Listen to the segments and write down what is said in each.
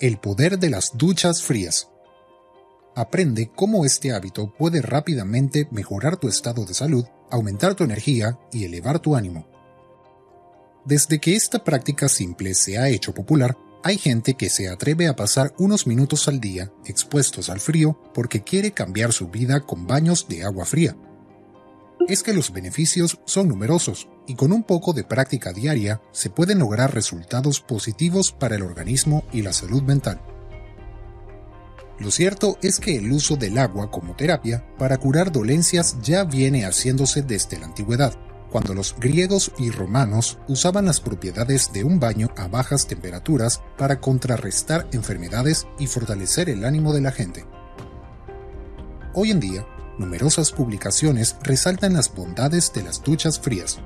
El poder de las duchas frías. Aprende cómo este hábito puede rápidamente mejorar tu estado de salud, aumentar tu energía y elevar tu ánimo. Desde que esta práctica simple se ha hecho popular, hay gente que se atreve a pasar unos minutos al día expuestos al frío porque quiere cambiar su vida con baños de agua fría. Es que los beneficios son numerosos y con un poco de práctica diaria se pueden lograr resultados positivos para el organismo y la salud mental. Lo cierto es que el uso del agua como terapia para curar dolencias ya viene haciéndose desde la antigüedad, cuando los griegos y romanos usaban las propiedades de un baño a bajas temperaturas para contrarrestar enfermedades y fortalecer el ánimo de la gente. Hoy en día, numerosas publicaciones resaltan las bondades de las duchas frías,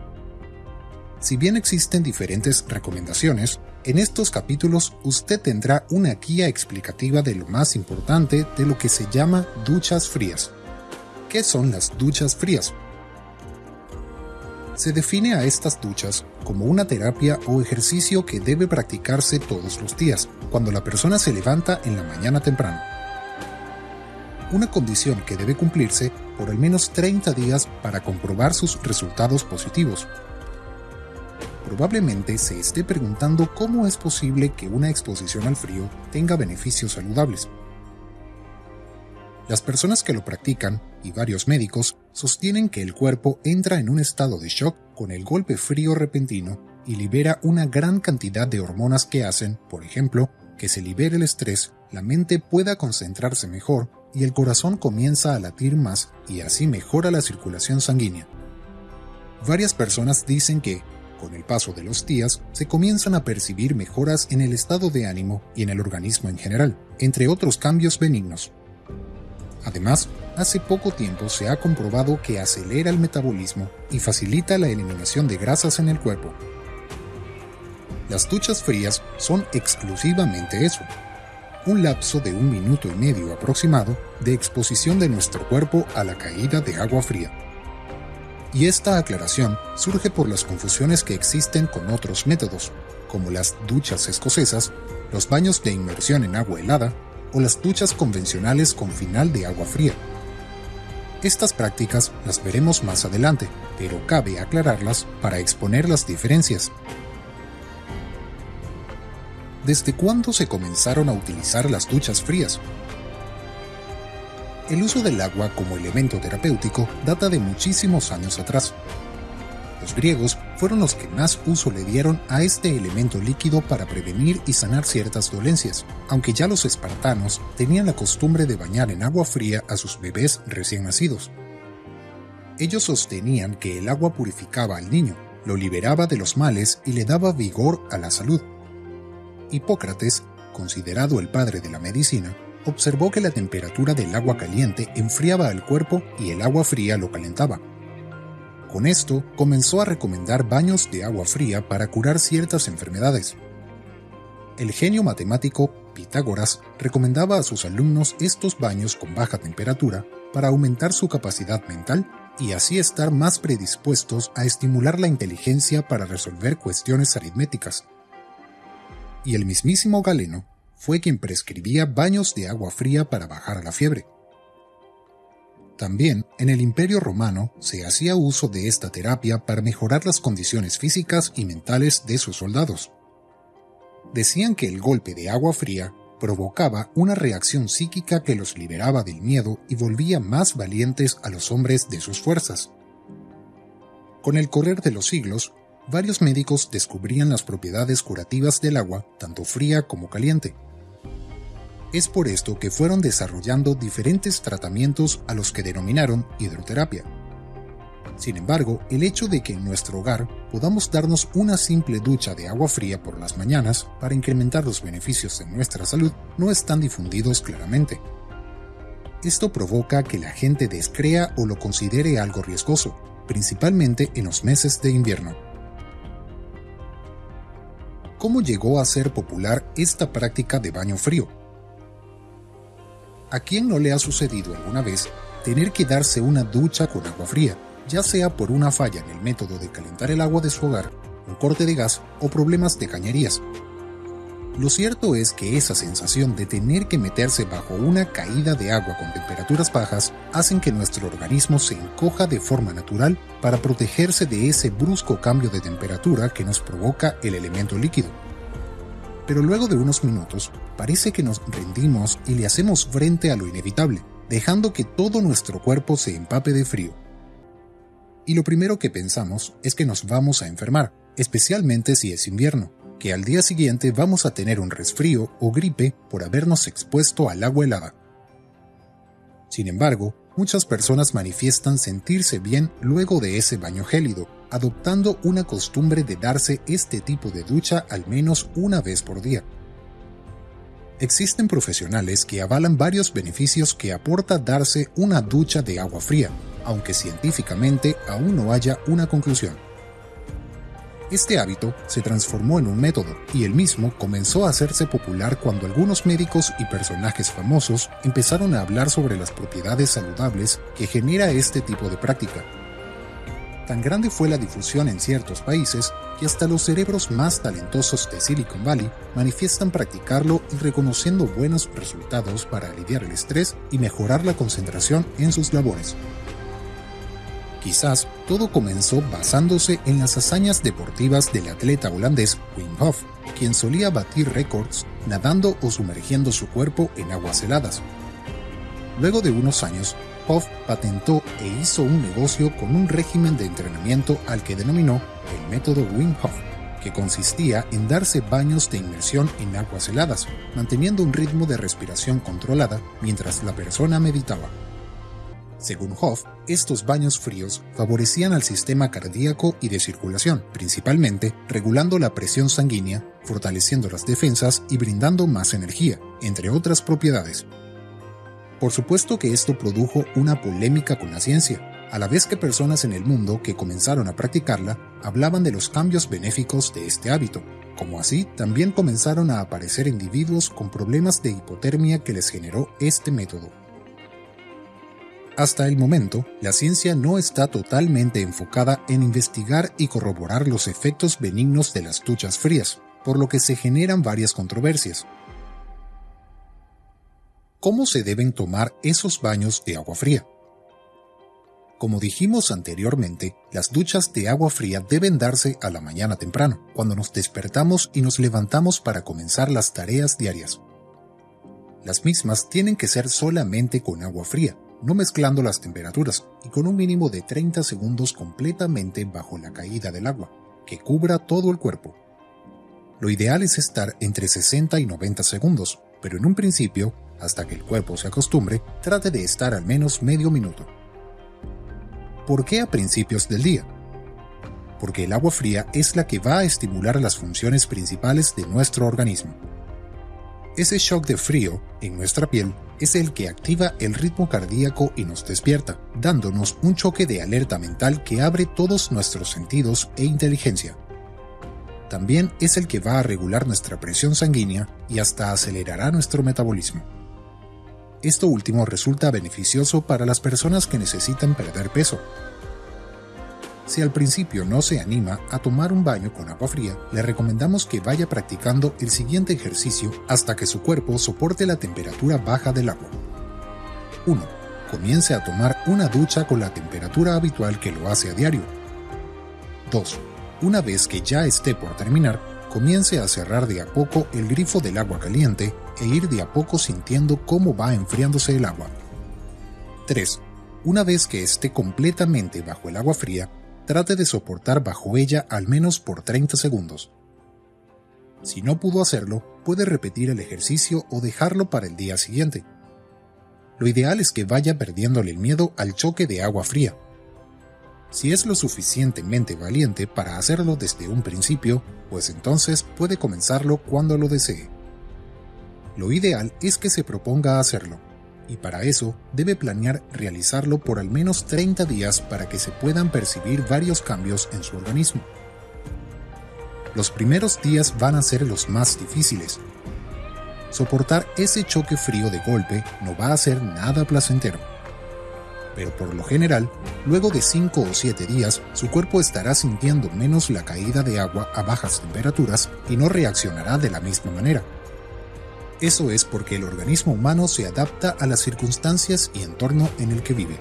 si bien existen diferentes recomendaciones, en estos capítulos usted tendrá una guía explicativa de lo más importante de lo que se llama duchas frías. ¿Qué son las duchas frías? Se define a estas duchas como una terapia o ejercicio que debe practicarse todos los días, cuando la persona se levanta en la mañana temprano. Una condición que debe cumplirse por al menos 30 días para comprobar sus resultados positivos, probablemente se esté preguntando cómo es posible que una exposición al frío tenga beneficios saludables. Las personas que lo practican, y varios médicos, sostienen que el cuerpo entra en un estado de shock con el golpe frío repentino y libera una gran cantidad de hormonas que hacen, por ejemplo, que se libere el estrés, la mente pueda concentrarse mejor y el corazón comienza a latir más y así mejora la circulación sanguínea. Varias personas dicen que, con el paso de los días, se comienzan a percibir mejoras en el estado de ánimo y en el organismo en general, entre otros cambios benignos. Además, hace poco tiempo se ha comprobado que acelera el metabolismo y facilita la eliminación de grasas en el cuerpo. Las duchas frías son exclusivamente eso, un lapso de un minuto y medio aproximado de exposición de nuestro cuerpo a la caída de agua fría y esta aclaración surge por las confusiones que existen con otros métodos, como las duchas escocesas, los baños de inmersión en agua helada o las duchas convencionales con final de agua fría. Estas prácticas las veremos más adelante, pero cabe aclararlas para exponer las diferencias. ¿Desde cuándo se comenzaron a utilizar las duchas frías? El uso del agua como elemento terapéutico data de muchísimos años atrás. Los griegos fueron los que más uso le dieron a este elemento líquido para prevenir y sanar ciertas dolencias, aunque ya los espartanos tenían la costumbre de bañar en agua fría a sus bebés recién nacidos. Ellos sostenían que el agua purificaba al niño, lo liberaba de los males y le daba vigor a la salud. Hipócrates, considerado el padre de la medicina, observó que la temperatura del agua caliente enfriaba al cuerpo y el agua fría lo calentaba. Con esto, comenzó a recomendar baños de agua fría para curar ciertas enfermedades. El genio matemático Pitágoras recomendaba a sus alumnos estos baños con baja temperatura para aumentar su capacidad mental y así estar más predispuestos a estimular la inteligencia para resolver cuestiones aritméticas. Y el mismísimo Galeno fue quien prescribía baños de agua fría para bajar la fiebre. También en el Imperio Romano se hacía uso de esta terapia para mejorar las condiciones físicas y mentales de sus soldados. Decían que el golpe de agua fría provocaba una reacción psíquica que los liberaba del miedo y volvía más valientes a los hombres de sus fuerzas. Con el correr de los siglos, varios médicos descubrían las propiedades curativas del agua, tanto fría como caliente, es por esto que fueron desarrollando diferentes tratamientos a los que denominaron hidroterapia. Sin embargo, el hecho de que en nuestro hogar podamos darnos una simple ducha de agua fría por las mañanas para incrementar los beneficios en nuestra salud no están difundidos claramente. Esto provoca que la gente descrea o lo considere algo riesgoso, principalmente en los meses de invierno. ¿Cómo llegó a ser popular esta práctica de baño frío? ¿A quién no le ha sucedido alguna vez tener que darse una ducha con agua fría, ya sea por una falla en el método de calentar el agua de su hogar, un corte de gas o problemas de cañerías? Lo cierto es que esa sensación de tener que meterse bajo una caída de agua con temperaturas bajas hacen que nuestro organismo se encoja de forma natural para protegerse de ese brusco cambio de temperatura que nos provoca el elemento líquido. Pero luego de unos minutos, parece que nos rendimos y le hacemos frente a lo inevitable, dejando que todo nuestro cuerpo se empape de frío. Y lo primero que pensamos es que nos vamos a enfermar, especialmente si es invierno que al día siguiente vamos a tener un resfrío o gripe por habernos expuesto al agua helada. Sin embargo, muchas personas manifiestan sentirse bien luego de ese baño gélido, adoptando una costumbre de darse este tipo de ducha al menos una vez por día. Existen profesionales que avalan varios beneficios que aporta darse una ducha de agua fría, aunque científicamente aún no haya una conclusión. Este hábito se transformó en un método y el mismo comenzó a hacerse popular cuando algunos médicos y personajes famosos empezaron a hablar sobre las propiedades saludables que genera este tipo de práctica. Tan grande fue la difusión en ciertos países que hasta los cerebros más talentosos de Silicon Valley manifiestan practicarlo y reconociendo buenos resultados para aliviar el estrés y mejorar la concentración en sus labores. Quizás todo comenzó basándose en las hazañas deportivas del atleta holandés Wim Hof, quien solía batir récords nadando o sumergiendo su cuerpo en aguas heladas. Luego de unos años, Hof patentó e hizo un negocio con un régimen de entrenamiento al que denominó el método Wim Hof, que consistía en darse baños de inmersión en aguas heladas, manteniendo un ritmo de respiración controlada mientras la persona meditaba. Según Hoff, estos baños fríos favorecían al sistema cardíaco y de circulación, principalmente regulando la presión sanguínea, fortaleciendo las defensas y brindando más energía, entre otras propiedades. Por supuesto que esto produjo una polémica con la ciencia, a la vez que personas en el mundo que comenzaron a practicarla hablaban de los cambios benéficos de este hábito, como así también comenzaron a aparecer individuos con problemas de hipotermia que les generó este método. Hasta el momento, la ciencia no está totalmente enfocada en investigar y corroborar los efectos benignos de las duchas frías, por lo que se generan varias controversias. ¿Cómo se deben tomar esos baños de agua fría? Como dijimos anteriormente, las duchas de agua fría deben darse a la mañana temprano, cuando nos despertamos y nos levantamos para comenzar las tareas diarias. Las mismas tienen que ser solamente con agua fría, no mezclando las temperaturas y con un mínimo de 30 segundos completamente bajo la caída del agua, que cubra todo el cuerpo. Lo ideal es estar entre 60 y 90 segundos, pero en un principio, hasta que el cuerpo se acostumbre, trate de estar al menos medio minuto. ¿Por qué a principios del día? Porque el agua fría es la que va a estimular las funciones principales de nuestro organismo. Ese shock de frío en nuestra piel es el que activa el ritmo cardíaco y nos despierta, dándonos un choque de alerta mental que abre todos nuestros sentidos e inteligencia. También es el que va a regular nuestra presión sanguínea y hasta acelerará nuestro metabolismo. Esto último resulta beneficioso para las personas que necesitan perder peso, si al principio no se anima a tomar un baño con agua fría, le recomendamos que vaya practicando el siguiente ejercicio hasta que su cuerpo soporte la temperatura baja del agua. 1. Comience a tomar una ducha con la temperatura habitual que lo hace a diario. 2. Una vez que ya esté por terminar, comience a cerrar de a poco el grifo del agua caliente e ir de a poco sintiendo cómo va enfriándose el agua. 3. Una vez que esté completamente bajo el agua fría, trate de soportar bajo ella al menos por 30 segundos. Si no pudo hacerlo, puede repetir el ejercicio o dejarlo para el día siguiente. Lo ideal es que vaya perdiéndole el miedo al choque de agua fría. Si es lo suficientemente valiente para hacerlo desde un principio, pues entonces puede comenzarlo cuando lo desee. Lo ideal es que se proponga hacerlo y para eso debe planear realizarlo por al menos 30 días para que se puedan percibir varios cambios en su organismo. Los primeros días van a ser los más difíciles. Soportar ese choque frío de golpe no va a ser nada placentero. Pero por lo general, luego de 5 o 7 días, su cuerpo estará sintiendo menos la caída de agua a bajas temperaturas y no reaccionará de la misma manera Eso es porque el organismo humano se adapta a las circunstancias y entorno en el que vive.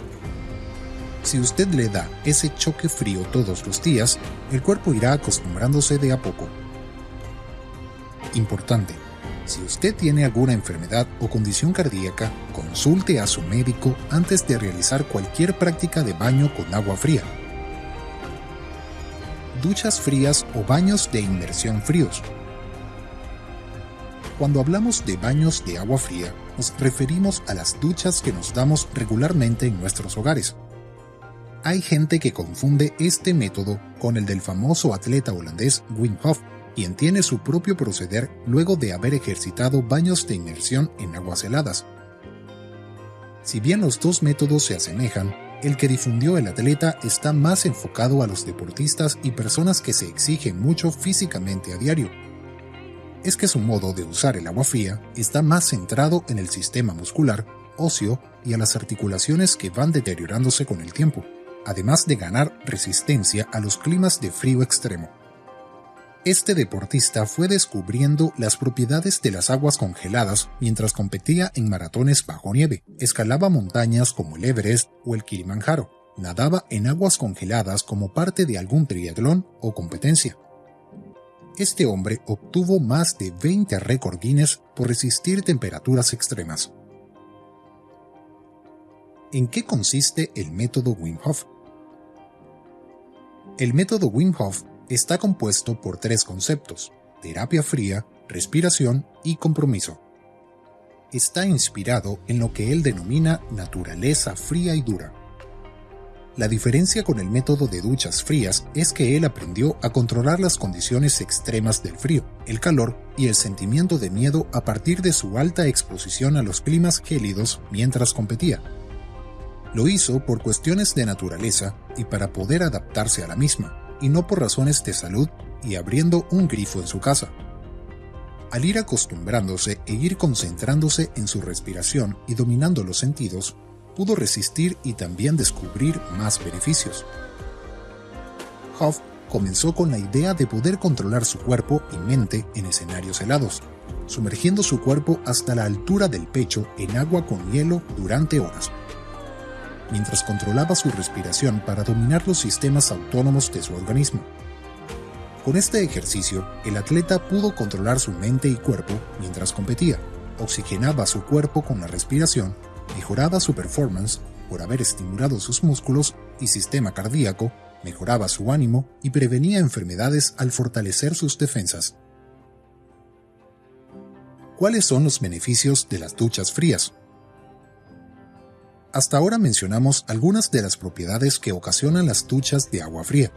Si usted le da ese choque frío todos los días, el cuerpo irá acostumbrándose de a poco. Importante. Si usted tiene alguna enfermedad o condición cardíaca, consulte a su médico antes de realizar cualquier práctica de baño con agua fría. Duchas frías o baños de inmersión fríos. Cuando hablamos de baños de agua fría, nos referimos a las duchas que nos damos regularmente en nuestros hogares. Hay gente que confunde este método con el del famoso atleta holandés Wim Hof, quien tiene su propio proceder luego de haber ejercitado baños de inmersión en aguas heladas. Si bien los dos métodos se asemejan, el que difundió el atleta está más enfocado a los deportistas y personas que se exigen mucho físicamente a diario, es que su modo de usar el agua fría está más centrado en el sistema muscular, óseo y a las articulaciones que van deteriorándose con el tiempo, además de ganar resistencia a los climas de frío extremo. Este deportista fue descubriendo las propiedades de las aguas congeladas mientras competía en maratones bajo nieve, escalaba montañas como el Everest o el Kilimanjaro, nadaba en aguas congeladas como parte de algún triatlón o competencia, este hombre obtuvo más de 20 récord Guinness por resistir temperaturas extremas. ¿En qué consiste el método Wim Hof? El método Wim Hof está compuesto por tres conceptos, terapia fría, respiración y compromiso. Está inspirado en lo que él denomina naturaleza fría y dura la diferencia con el método de duchas frías es que él aprendió a controlar las condiciones extremas del frío, el calor y el sentimiento de miedo a partir de su alta exposición a los climas gélidos mientras competía. Lo hizo por cuestiones de naturaleza y para poder adaptarse a la misma, y no por razones de salud y abriendo un grifo en su casa. Al ir acostumbrándose e ir concentrándose en su respiración y dominando los sentidos, pudo resistir y también descubrir más beneficios. Hoff comenzó con la idea de poder controlar su cuerpo y mente en escenarios helados, sumergiendo su cuerpo hasta la altura del pecho en agua con hielo durante horas, mientras controlaba su respiración para dominar los sistemas autónomos de su organismo. Con este ejercicio, el atleta pudo controlar su mente y cuerpo mientras competía, oxigenaba su cuerpo con la respiración mejoraba su performance por haber estimulado sus músculos y sistema cardíaco, mejoraba su ánimo y prevenía enfermedades al fortalecer sus defensas. ¿Cuáles son los beneficios de las duchas frías? Hasta ahora mencionamos algunas de las propiedades que ocasionan las duchas de agua fría.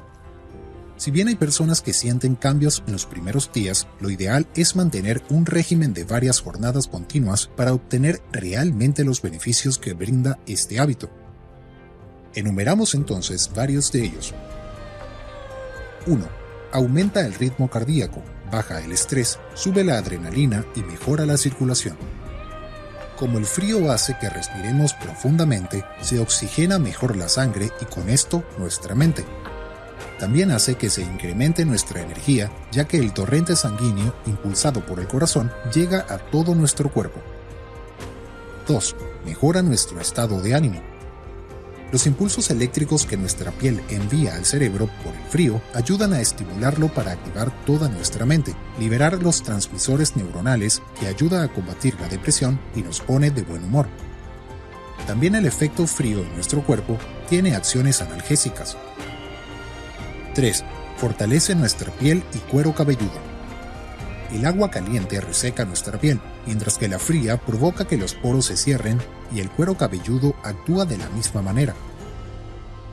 Si bien hay personas que sienten cambios en los primeros días, lo ideal es mantener un régimen de varias jornadas continuas para obtener realmente los beneficios que brinda este hábito. Enumeramos entonces varios de ellos. 1. Aumenta el ritmo cardíaco, baja el estrés, sube la adrenalina y mejora la circulación. Como el frío hace que respiremos profundamente, se oxigena mejor la sangre y con esto nuestra mente también hace que se incremente nuestra energía, ya que el torrente sanguíneo, impulsado por el corazón, llega a todo nuestro cuerpo. 2. Mejora nuestro estado de ánimo. Los impulsos eléctricos que nuestra piel envía al cerebro por el frío ayudan a estimularlo para activar toda nuestra mente, liberar los transmisores neuronales que ayuda a combatir la depresión y nos pone de buen humor. También el efecto frío en nuestro cuerpo tiene acciones analgésicas, 3. Fortalece nuestra piel y cuero cabelludo. El agua caliente reseca nuestra piel, mientras que la fría provoca que los poros se cierren y el cuero cabelludo actúa de la misma manera.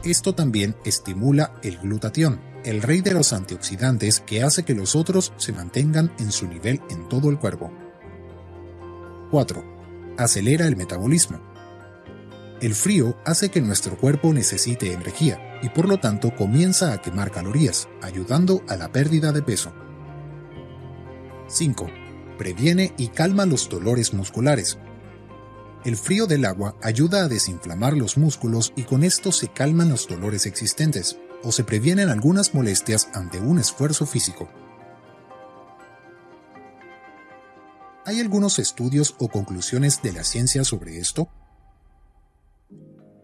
Esto también estimula el glutatión, el rey de los antioxidantes que hace que los otros se mantengan en su nivel en todo el cuerpo. 4. Acelera el metabolismo. El frío hace que nuestro cuerpo necesite energía, y por lo tanto comienza a quemar calorías, ayudando a la pérdida de peso. 5. Previene y calma los dolores musculares. El frío del agua ayuda a desinflamar los músculos y con esto se calman los dolores existentes, o se previenen algunas molestias ante un esfuerzo físico. ¿Hay algunos estudios o conclusiones de la ciencia sobre esto?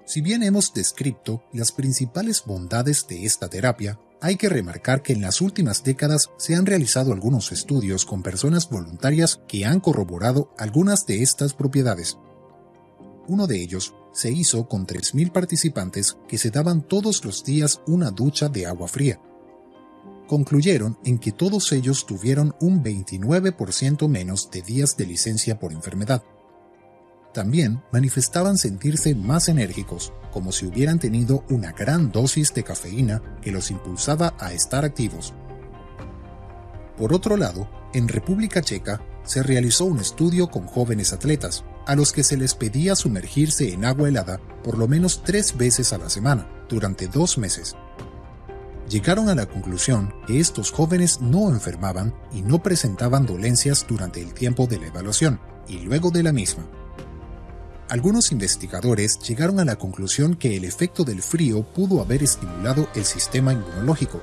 Si bien hemos descrito las principales bondades de esta terapia, hay que remarcar que en las últimas décadas se han realizado algunos estudios con personas voluntarias que han corroborado algunas de estas propiedades. Uno de ellos se hizo con 3.000 participantes que se daban todos los días una ducha de agua fría. Concluyeron en que todos ellos tuvieron un 29% menos de días de licencia por enfermedad. También manifestaban sentirse más enérgicos, como si hubieran tenido una gran dosis de cafeína que los impulsaba a estar activos. Por otro lado, en República Checa se realizó un estudio con jóvenes atletas, a los que se les pedía sumergirse en agua helada por lo menos tres veces a la semana, durante dos meses. Llegaron a la conclusión que estos jóvenes no enfermaban y no presentaban dolencias durante el tiempo de la evaluación y luego de la misma. Algunos investigadores llegaron a la conclusión que el efecto del frío pudo haber estimulado el sistema inmunológico.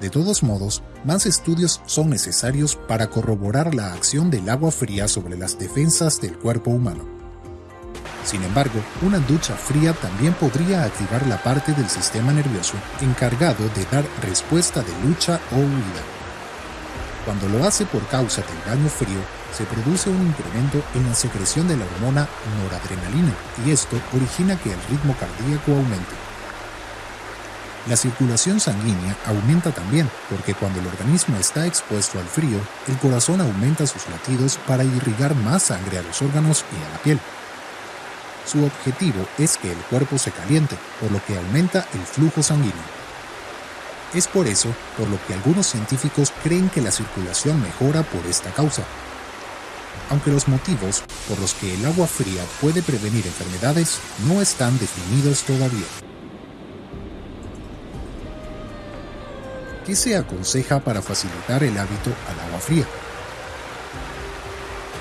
De todos modos, más estudios son necesarios para corroborar la acción del agua fría sobre las defensas del cuerpo humano. Sin embargo, una ducha fría también podría activar la parte del sistema nervioso encargado de dar respuesta de lucha o huida. Cuando lo hace por causa del daño frío, se produce un incremento en la secreción de la hormona noradrenalina y esto origina que el ritmo cardíaco aumente. La circulación sanguínea aumenta también porque cuando el organismo está expuesto al frío, el corazón aumenta sus latidos para irrigar más sangre a los órganos y a la piel. Su objetivo es que el cuerpo se caliente, por lo que aumenta el flujo sanguíneo. Es por eso por lo que algunos científicos creen que la circulación mejora por esta causa. Aunque los motivos por los que el agua fría puede prevenir enfermedades no están definidos todavía. ¿Qué se aconseja para facilitar el hábito al agua fría?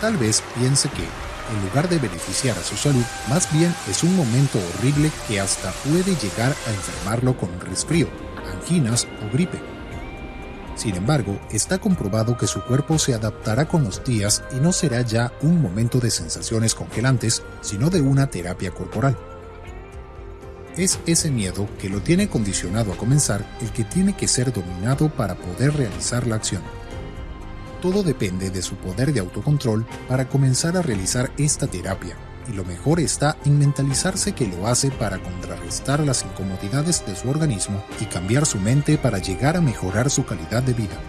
Tal vez piense que, en lugar de beneficiar a su salud, más bien es un momento horrible que hasta puede llegar a enfermarlo con un resfrío anginas o gripe. Sin embargo, está comprobado que su cuerpo se adaptará con los días y no será ya un momento de sensaciones congelantes, sino de una terapia corporal. Es ese miedo que lo tiene condicionado a comenzar el que tiene que ser dominado para poder realizar la acción. Todo depende de su poder de autocontrol para comenzar a realizar esta terapia y lo mejor está en mentalizarse que lo hace para contrarrestar las incomodidades de su organismo y cambiar su mente para llegar a mejorar su calidad de vida.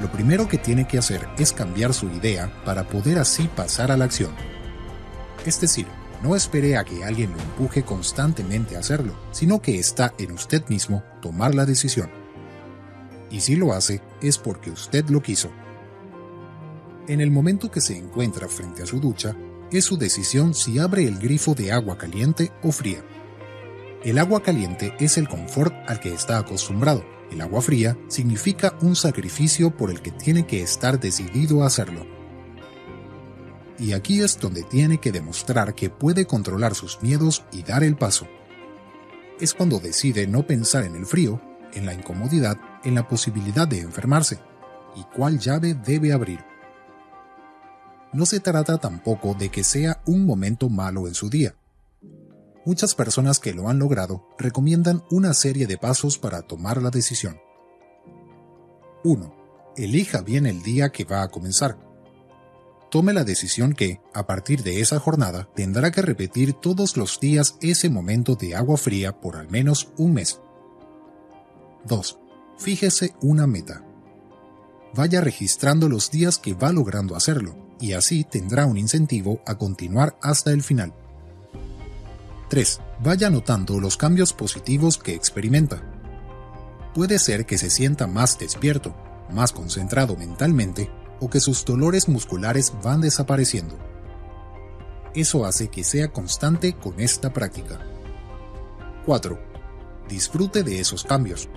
Lo primero que tiene que hacer es cambiar su idea para poder así pasar a la acción. Es decir, no espere a que alguien lo empuje constantemente a hacerlo, sino que está en usted mismo tomar la decisión. Y si lo hace, es porque usted lo quiso. En el momento que se encuentra frente a su ducha, es su decisión si abre el grifo de agua caliente o fría. El agua caliente es el confort al que está acostumbrado. El agua fría significa un sacrificio por el que tiene que estar decidido a hacerlo. Y aquí es donde tiene que demostrar que puede controlar sus miedos y dar el paso. Es cuando decide no pensar en el frío, en la incomodidad, en la posibilidad de enfermarse, y cuál llave debe abrir no se trata tampoco de que sea un momento malo en su día. Muchas personas que lo han logrado recomiendan una serie de pasos para tomar la decisión. 1. Elija bien el día que va a comenzar. Tome la decisión que, a partir de esa jornada, tendrá que repetir todos los días ese momento de agua fría por al menos un mes. 2. Fíjese una meta. Vaya registrando los días que va logrando hacerlo y así tendrá un incentivo a continuar hasta el final. 3. Vaya notando los cambios positivos que experimenta. Puede ser que se sienta más despierto, más concentrado mentalmente o que sus dolores musculares van desapareciendo. Eso hace que sea constante con esta práctica. 4. Disfrute de esos cambios.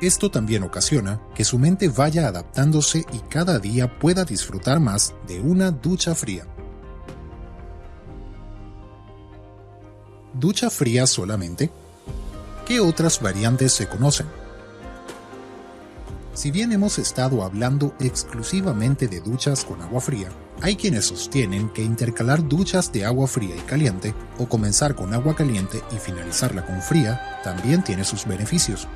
Esto también ocasiona que su mente vaya adaptándose y cada día pueda disfrutar más de una ducha fría. ¿Ducha fría solamente? ¿Qué otras variantes se conocen? Si bien hemos estado hablando exclusivamente de duchas con agua fría, hay quienes sostienen que intercalar duchas de agua fría y caliente, o comenzar con agua caliente y finalizarla con fría, también tiene sus beneficios.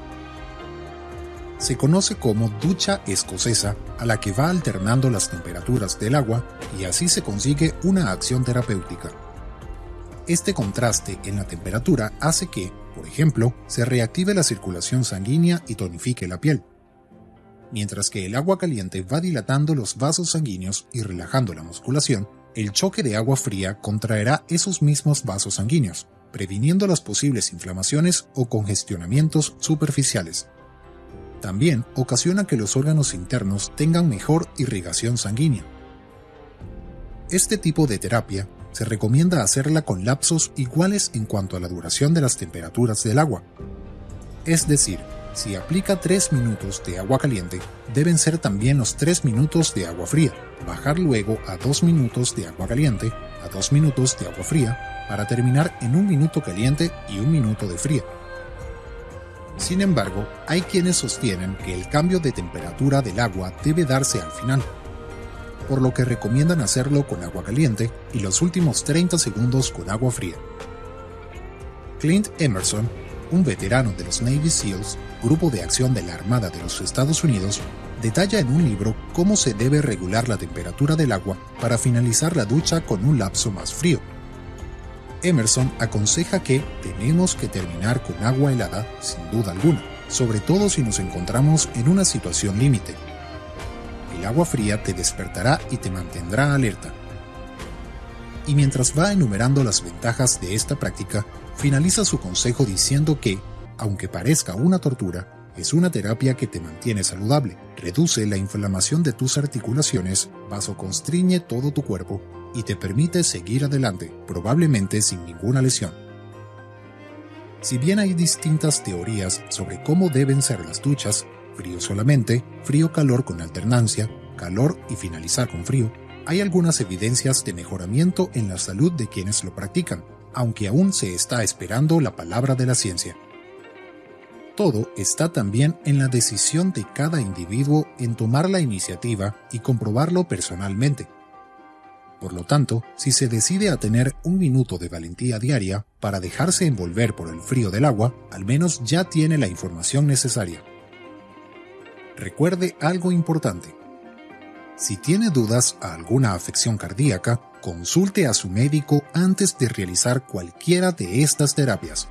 Se conoce como ducha escocesa, a la que va alternando las temperaturas del agua y así se consigue una acción terapéutica. Este contraste en la temperatura hace que, por ejemplo, se reactive la circulación sanguínea y tonifique la piel mientras que el agua caliente va dilatando los vasos sanguíneos y relajando la musculación, el choque de agua fría contraerá esos mismos vasos sanguíneos, previniendo las posibles inflamaciones o congestionamientos superficiales. También ocasiona que los órganos internos tengan mejor irrigación sanguínea. Este tipo de terapia se recomienda hacerla con lapsos iguales en cuanto a la duración de las temperaturas del agua. Es decir, si aplica 3 minutos de agua caliente, deben ser también los 3 minutos de agua fría, bajar luego a 2 minutos de agua caliente, a 2 minutos de agua fría, para terminar en un minuto caliente y un minuto de fría. Sin embargo, hay quienes sostienen que el cambio de temperatura del agua debe darse al final, por lo que recomiendan hacerlo con agua caliente y los últimos 30 segundos con agua fría. Clint Emerson un veterano de los Navy SEALs, grupo de acción de la Armada de los Estados Unidos, detalla en un libro cómo se debe regular la temperatura del agua para finalizar la ducha con un lapso más frío. Emerson aconseja que tenemos que terminar con agua helada sin duda alguna, sobre todo si nos encontramos en una situación límite. El agua fría te despertará y te mantendrá alerta. Y mientras va enumerando las ventajas de esta práctica, finaliza su consejo diciendo que, aunque parezca una tortura, es una terapia que te mantiene saludable, reduce la inflamación de tus articulaciones, vasoconstriñe todo tu cuerpo y te permite seguir adelante, probablemente sin ninguna lesión. Si bien hay distintas teorías sobre cómo deben ser las duchas, frío solamente, frío-calor con alternancia, calor y finalizar con frío, hay algunas evidencias de mejoramiento en la salud de quienes lo practican, aunque aún se está esperando la palabra de la ciencia. Todo está también en la decisión de cada individuo en tomar la iniciativa y comprobarlo personalmente. Por lo tanto, si se decide a tener un minuto de valentía diaria para dejarse envolver por el frío del agua, al menos ya tiene la información necesaria. Recuerde algo importante. Si tiene dudas a alguna afección cardíaca, consulte a su médico antes de realizar cualquiera de estas terapias.